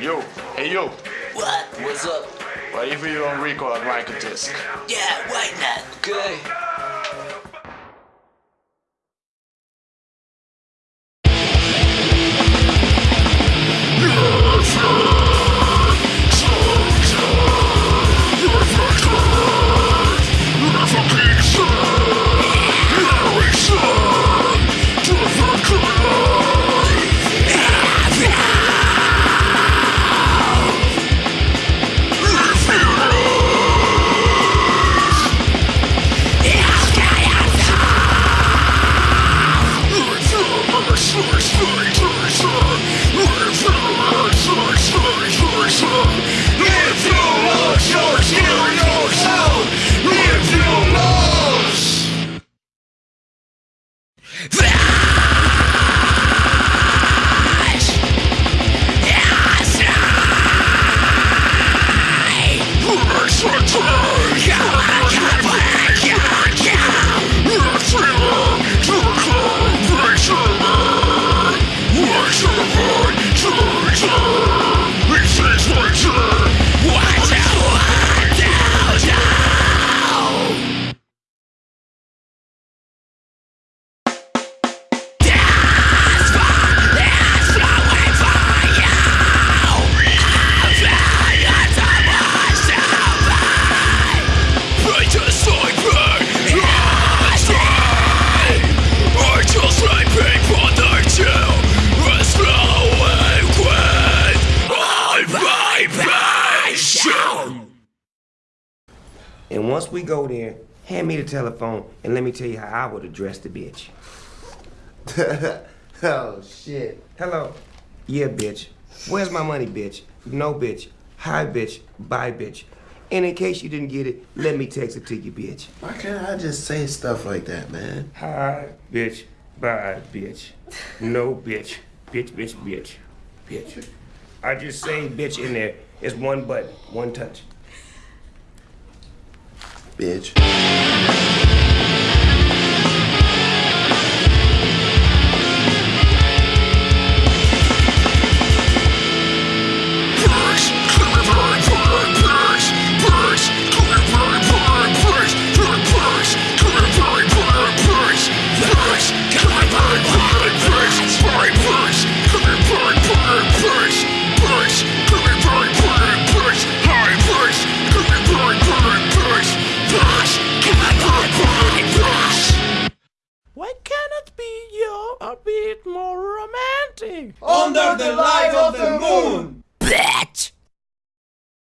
Yo, hey yo, What? What's up? what if you don't record Michael Disc? Yeah, why not? Okay. Let's go! And once we go there, hand me the telephone and let me tell you how I would address the bitch. oh shit. Hello. Yeah, bitch. Where's my money, bitch? No, bitch. Hi, bitch. Bye, bitch. And in case you didn't get it, let me text it to you, bitch. Why can't I just say stuff like that, man? Hi, bitch. Bye, bitch. No, bitch. Bitch, bitch, bitch. Bitch. I just say bitch in there. It's one button, one touch. Bitch. Under the light of the moon!